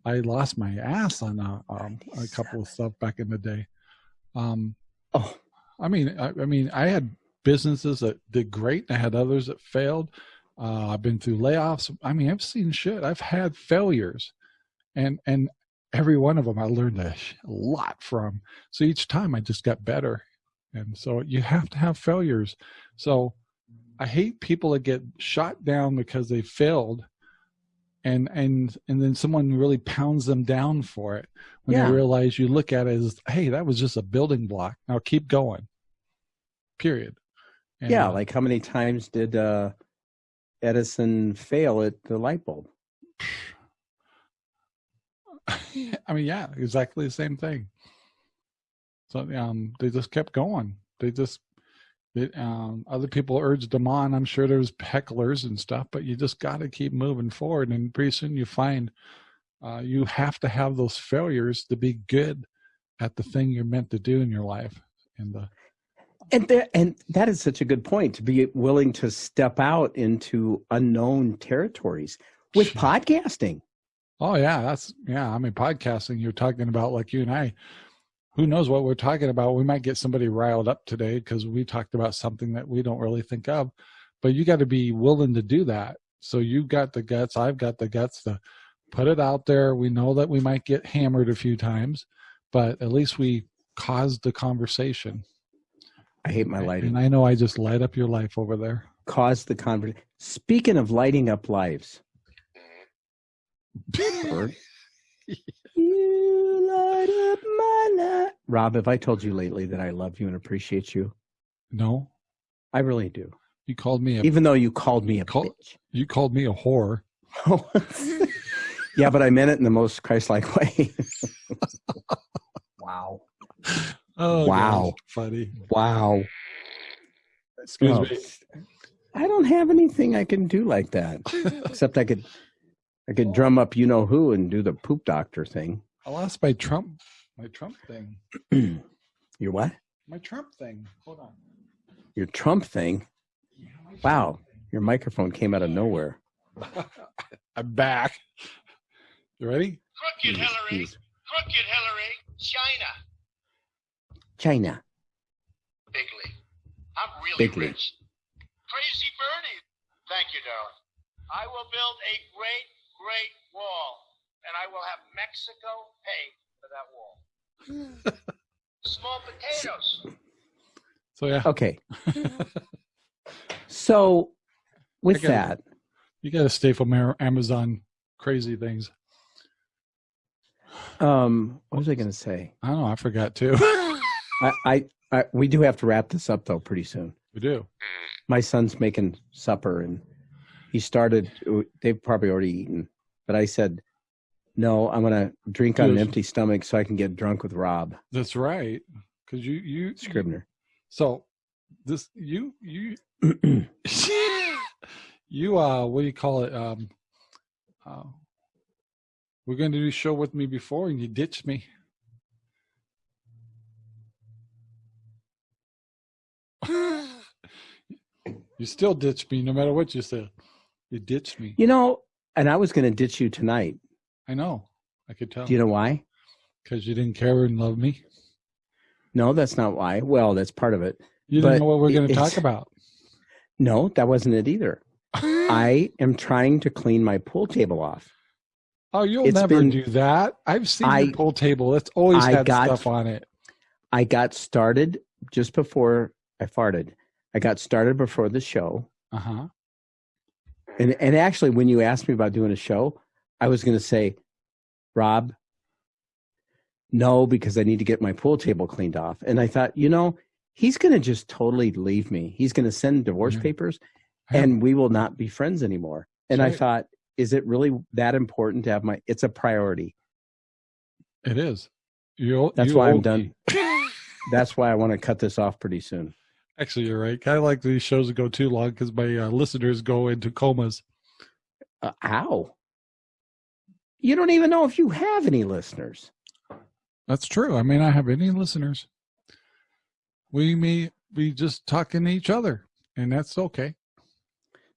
I lost my ass on a, um, a couple of stuff back in the day. Um, oh, I mean, I, I mean, I had businesses that did great. and I had others that failed. Uh, I've been through layoffs. I mean, I've seen shit. I've had failures, and and every one of them I learned a, a lot from. So each time I just got better, and so you have to have failures. So I hate people that get shot down because they failed, and and and then someone really pounds them down for it when Yeah. they realize you look at it as, hey, that was just a building block. Now keep going. Period. And, yeah, like how many times did uh, Edison fail at the light bulb? I mean, yeah, exactly the same thing. So um, they just kept going. They just, they, um, other people urged them on. I'm sure there was hecklers and stuff, but you just got to keep moving forward. And pretty soon you find uh, you have to have those failures to be good at the thing you're meant to do in your life. And uh, And there, and that is such a good point to be willing to step out into unknown territories with podcasting. Oh yeah, that's yeah. I mean, podcasting. You're talking about like you and I. Who knows what we're talking about? We might get somebody riled up today because we talked about something that we don't really think of. But you got to be willing to do that. So you got the guts. I've got the guts to put it out there. We know that we might get hammered a few times, but at least we caused the conversation. I hate my lighting. And I know I just light up your life over there. Cause the conversation. Speaking of lighting up lives, Bird. you light up my life. Rob, have I told you lately that I love you and appreciate you? no, I really do. you called me a Even though you called me a Call- bitch. you called me a whore. Oh. yeah, but I meant it in the most Christ-like way. wow. Oh Wow. gosh, funny. Wow. Excuse Oh, me. I don't have anything I can do like that. Except I could I could drum up you know who and do the poop doctor thing. I lost my Trump, my Trump thing, Your what? my Trump thing. Hold on. Your Trump thing? Wow. Your microphone came out of nowhere. I'm back. You ready? Crooked Jeez, Hillary, jeez. crooked Hillary, China, China. bigly. I'm really Bigly. rich. Crazy Bernie. Thank you, darling. I will build a great, great wall, and I will have Mexico pay for that wall. Small potatoes. So yeah, Okay. So with gotta- that, you got to stay from Amazon crazy things. um, what was I gonna say? I don't know. I forgot too. I, I, I we do have to wrap this up though pretty soon. we do. my son's making supper and he started they've probably already eaten but i said no i'm gonna drink on an empty stomach so i can get drunk with rob. That's right. Because you you scribner So this you you you uh what do you call it um uh, we're going to do a show with me before and you ditched me. You still ditched me no matter what you said you ditched me. You know and i was gonna ditch you tonight. I know. I could tell. Do you know why? Because you didn't care and love me? No that's not why. Well that's part of it. You But didn't know what we're going to talk about. No that wasn't it either. I am trying to clean my pool table off. Oh you'll it's never been- do that. I've seen I- your pool table. It's always I had got- stuff on it. I got started just before i farted. I got started before the show. Uh-huh And and actually, when you asked me about doing a show, I was going to say, Rob, no, because I need to get my pool table cleaned off. And I thought, you know, he's going to just totally leave me. He's going to send divorce Yeah. papers, Yeah. and we will not be friends anymore. And I thought, is it really that important to have my? It's a priority. It is. You, That's you why I'm done. That's why I want to cut this off pretty soon. Actually, you're right. I like these shows that go too long because my uh, listeners go into comas. Uh, ow! You don't even know if you have any listeners. That's true. I may not have any listeners. We may be just talking to each other, and that's okay.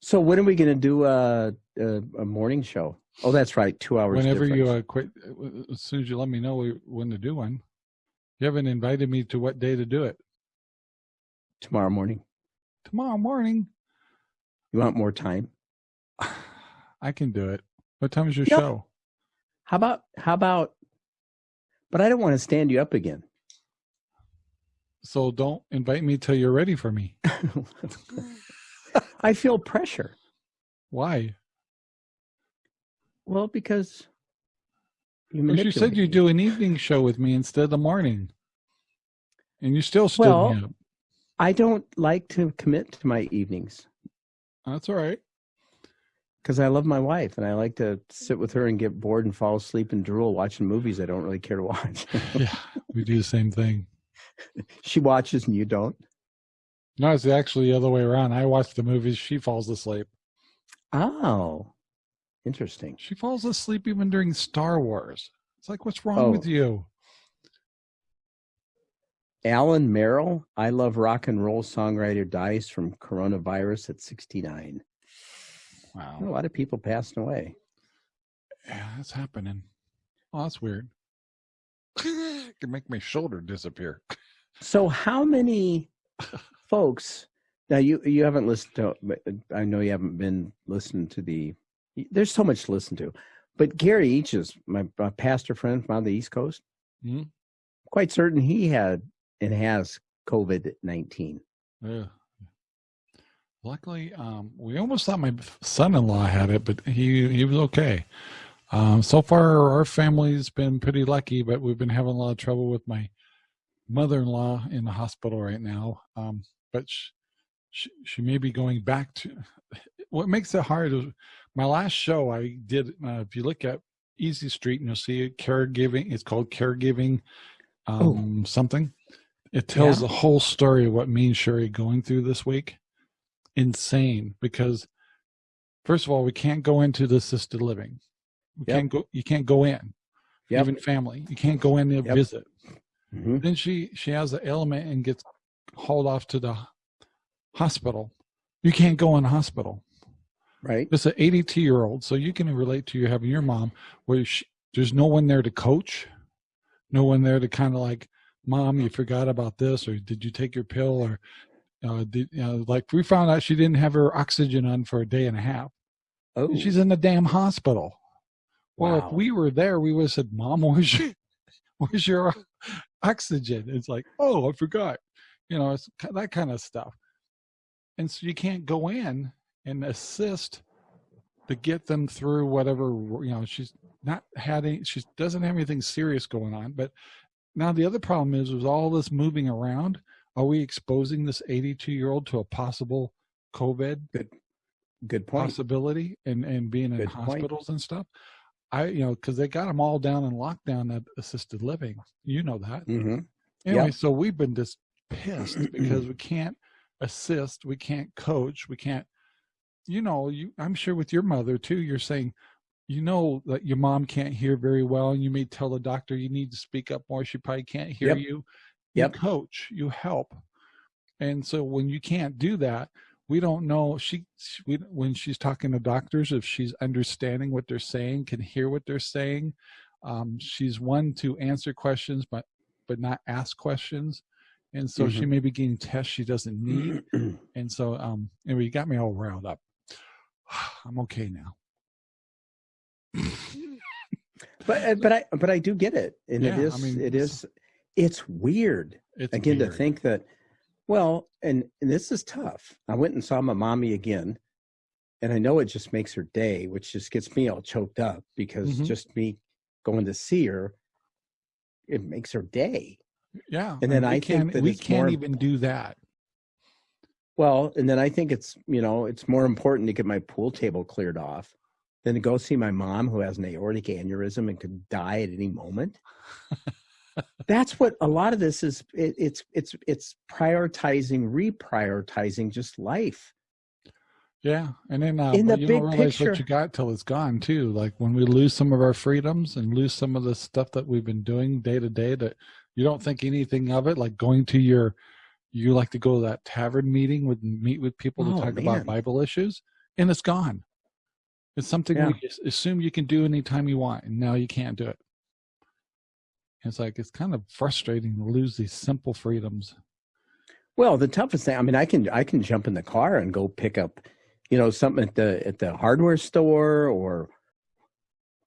So when are we going to do a, a a morning show? Oh, that's right, two hours. Whenever you difference. uh, quit, as soon as you let me know when to do one. You haven't invited me to what day to do it. Tomorrow morning. Tomorrow morning, You want more time? I can do it. What time is your show? How about how about? But I don't want to stand you up again. So don't invite me till you're ready for me. I feel pressure. Why? Well, because you, Because you said you'd do an evening show with me instead of the morning. And you still stood Well- me up. I don't like to commit to my evenings That's all right. because I love my wife and I like to sit with her and get bored and fall asleep and drool watching movies I don't really care to watch. Yeah, we do the same thing. she watches and you don't. No, it's actually the other way around. I watch the movies, she falls asleep. Oh, interesting. She falls asleep even during Star Wars. It's like, what's wrong Oh. with you? Alan Merrill, I love rock and roll songwriter, dies from coronavirus at 69. Wow. A lot of people passing away. Yeah, that's happening. Oh, that's weird. it can make my shoulder disappear. So, how many folks? Now, you you haven't listened to. I know you haven't been listening to the. There's so much to listen to, but Gary Eaches, my, my pastor friend from on the East Coast, Mhm. quite certain he had and has COVID nineteen. Yeah. Luckily, um, we almost thought my son-in-law had it, but he he was okay. Um, so far, our family's been pretty lucky, but we've been having a lot of trouble with my mother-in-law in the hospital right now. Um, but she, she, she may be going back to. What makes it hard is my last show I did. Uh, if you look at Easy Street, and you'll see it, caregiving. It's called caregiving um, something. It tells Yeah. the whole story of what me and Sherry going through this week. Insane because first of all, we can't go into the assisted living. We Yep. can't go. You can't go in. Yep. Even family, you can't go in to Yep. visit. Mhm. Then she she has the ailment and gets hauled off to the hospital. You can't go in the hospital. Right? It's an 82 year old, so you can relate to you having your mom where she, there's no one there to coach, no one there to kind of like, mom, you forgot about this, or did you take your pill, or uh, did you know, like we found out she didn't have her oxygen on for a day and a half. Oh, She's in the damn hospital. Well, if we were there, we would have said, "Mom, where's your, where's your oxygen?" It's like, "Oh, I forgot." You know, it's that kind of stuff. And so you can't go in and assist to get them through whatever. You know, she's not had any. She doesn't have anything serious going on. But now the other problem is, with all this moving around, are we exposing this 82 year old to a possible COVID good good point. possibility and and being in Good point. hospitals and stuff i you know because they got them all down in lockdown at assisted living you know that Mm -hmm. anyway Yep. so we've been just pissed because we can't assist we can't coach we can't you know you i'm sure with your mother too you're saying you know that your mom can't hear very well and you may tell the doctor you need to speak up more she probably can't hear Yep. you. Yep. you coach you help. And so when you can't do that we don't know she, she we, when she's talking to doctors if she's understanding what they're saying can hear what they're saying. Um, she's one to answer questions but but not ask questions. And so she may be getting tests she doesn't need. And so um anyway you got me all riled up. I'm okay now but uh, but I but I do get it, and Yeah, it I is mean, it it's- it's weird it's again to think that. Well, and, and this is tough. I went and saw my mommy again, and I know it just makes her day, which just gets me all choked up because Mhm. just me going to see her, it makes her day. yeah and then I think that we can't more- even do that Well, and then I think it's you know it's more important to get my pool table cleared off than to go see my mom who has an aortic aneurysm and could die at any moment. That's what a lot of this is. It, it's it's it's prioritizing, reprioritizing just life. Yeah, and then uh, In the you big don't realize picture- what you got till it's gone too. Like when we lose some of our freedoms and lose some of the stuff that we've been doing day to day, that you don't think anything of it. Like going to your, you like to go to that tavern meeting with meet with people Oh, to talk man. about Bible issues, and it's gone. It's something Yeah. we assume you can do anytime you want, and now you can't do it. It's like it's kind of frustrating to lose these simple freedoms. Well, the toughest thing, I mean, I can I can jump in the car and go pick up, you know, something at the at the hardware store or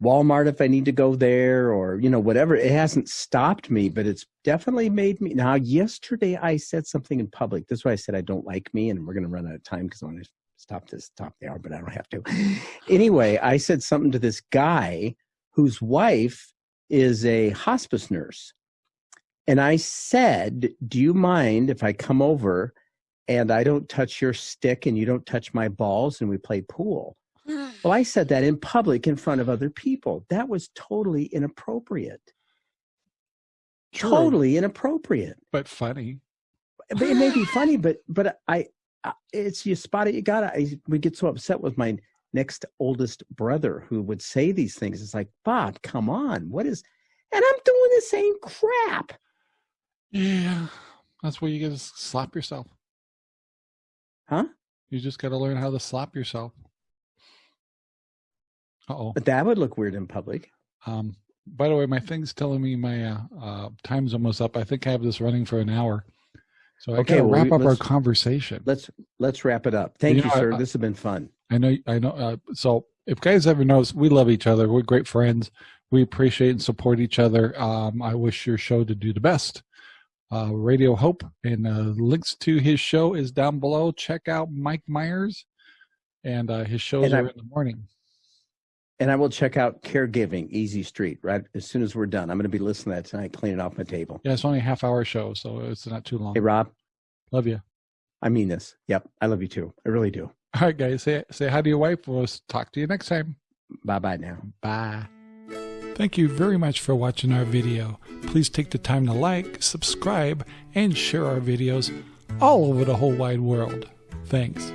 Walmart if I need to go there or, you know, whatever. It hasn't stopped me, but it's definitely made me. Now, yesterday I said something in public. That's why I said I don't like me, and we're going to run out of time because I want to stop this top the hour, but I don't have to. Anyway, I said something to this guy whose wife is a hospice nurse. And I said, Do you mind if I come over and I don't touch your stick and you don't touch my balls and we play pool? Well, I said that in public in front of other people. That was totally inappropriate. True, Totally inappropriate. but funny. But it may be funny, but but I, I it's you spot it. You got to. We get so upset with my next oldest brother who would say these things. It's like Bob, come on, what is? And I'm doing the same crap. Yeah, that's where you get to slap yourself. Huh? You just got to learn how to slap yourself. Uh oh. But that would look weird in public. Um, by the way, my thing's telling me my uh, uh, time's almost up. I think I have this running for an hour. So I Okay, well, wrap up our conversation. Let's let's wrap it up. Thank You you, know, sir. I- this has been fun. I know, I know. Uh, so if guys ever knows, we love each other. We're great friends. We appreciate and support each other. Um, I wish your show to do the best. Uh, Radio Hope and uh, links to his show is down below. Check out Mike Myers and uh, his shows And are I'm- in the morning. And I will check out caregiving, Easy Street, right as soon as we're done. I'm going to be listening to that tonight, cleaning it off my table. Yeah, it's only a half hour show, so it's not too long. Hey, Rob, Love you. I mean this. Yep, I love you too. I really do. All right, guys. Say say hi to your wife. We'll talk to you next time. Bye bye now. Bye. Thank you very much for watching our video. Please take the time to like, subscribe, and share our videos all over the whole wide world. Thanks.